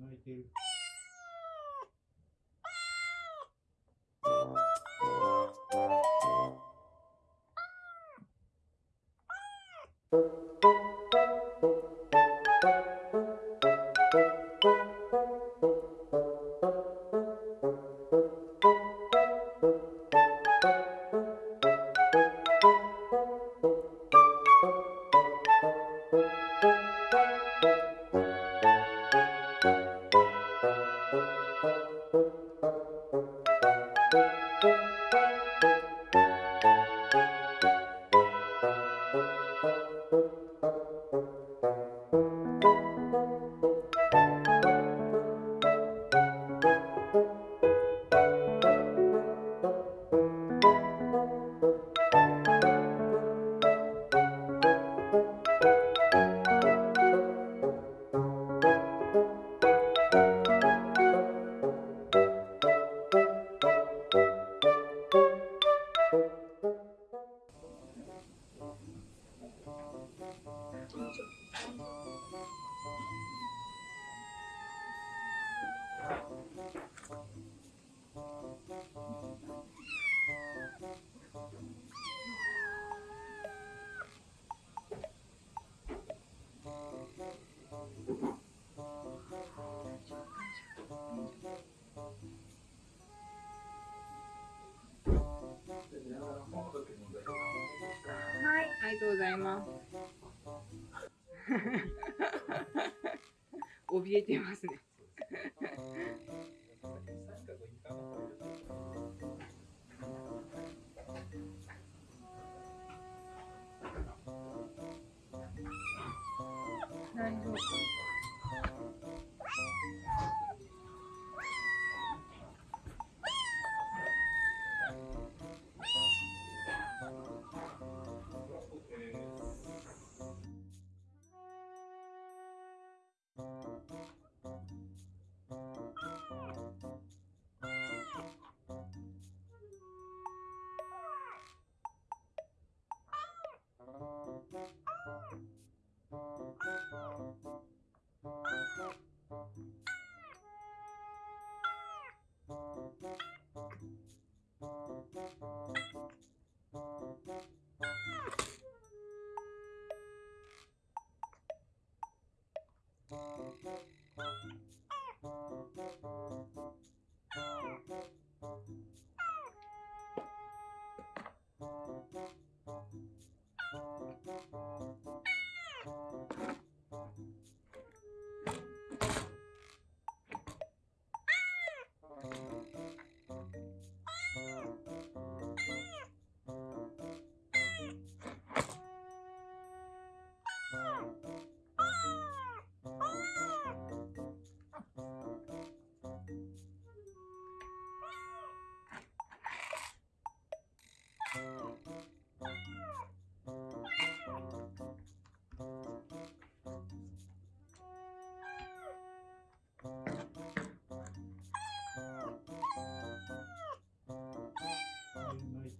泣いてる。Música ありがとうございます。怯えてますね。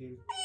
嗯。